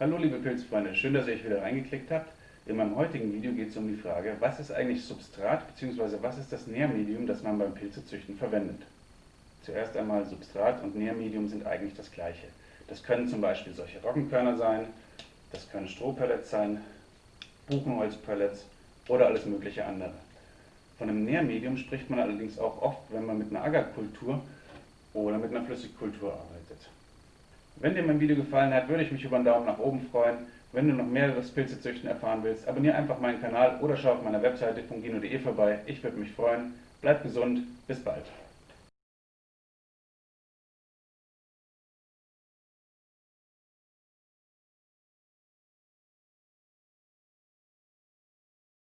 Hallo liebe Pilzfreunde, schön, dass ihr euch wieder reingeklickt habt. In meinem heutigen Video geht es um die Frage, was ist eigentlich Substrat bzw. was ist das Nährmedium, das man beim Pilzezüchten verwendet. Zuerst einmal Substrat und Nährmedium sind eigentlich das gleiche. Das können zum Beispiel solche Roggenkörner sein, das können Strohpellets sein, Buchenholzpellets oder alles mögliche andere. Von einem Nährmedium spricht man allerdings auch oft, wenn man mit einer Agarkultur oder mit einer Flüssigkultur arbeitet. Wenn dir mein Video gefallen hat, würde ich mich über einen Daumen nach oben freuen. Wenn du noch mehr über das Pilzezüchten erfahren willst, abonniere einfach meinen Kanal oder schau auf meiner Webseite fungino.de vorbei. Ich würde mich freuen. Bleib gesund, bis bald.